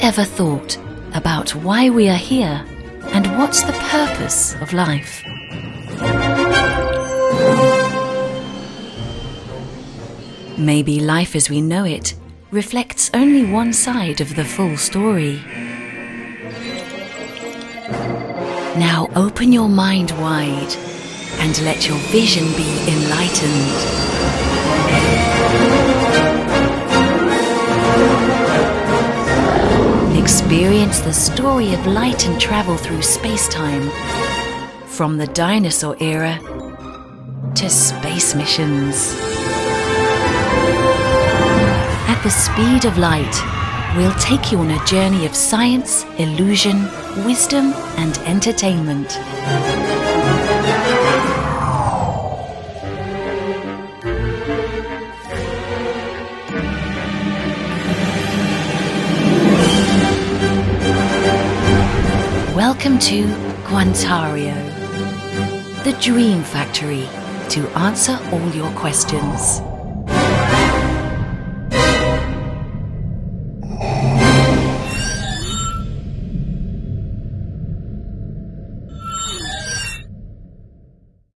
ever thought about why we are here and what's the purpose of life? Maybe life as we know it reflects only one side of the full story. Now open your mind wide and let your vision be enlightened. Experience the story of light and travel through space-time, from the dinosaur era to space missions. At the speed of light, we'll take you on a journey of science, illusion, wisdom, and entertainment. Welcome to Guantario, the dream factory to answer all your questions.